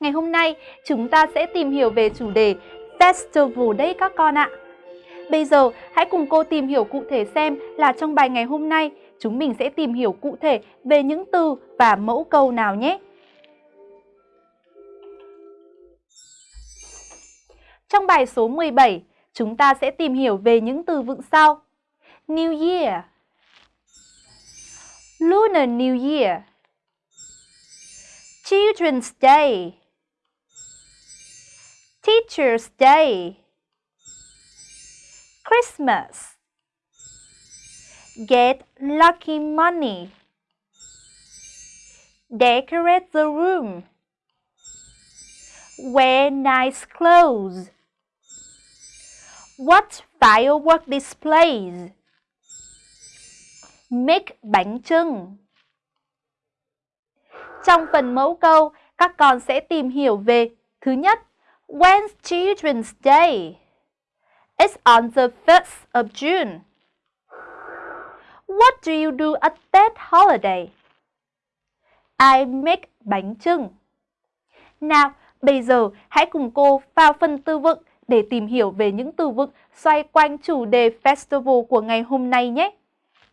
Ngày hôm nay chúng ta sẽ tìm hiểu về chủ đề Festival đấy các con ạ. Bây giờ hãy cùng cô tìm hiểu cụ thể xem là trong bài ngày hôm nay chúng mình sẽ tìm hiểu cụ thể về những từ và mẫu câu nào nhé. Trong bài số 17, chúng ta sẽ tìm hiểu về những từ vựng sau. New Year Lunar New Year Children's Day Teacher's Day. Christmas. Get lucky money. Decorate the room. Wear nice clothes. Watch firework displays. Make bánh trưng. Trong phần mẫu câu, các con sẽ tìm hiểu về Thứ nhất, When's Children's Day? It's on the 1st of June. What do you do at that holiday? I make bánh trưng. Nào, bây giờ hãy cùng cô vào phần từ vựng để tìm hiểu về những từ vựng xoay quanh chủ đề festival của ngày hôm nay nhé.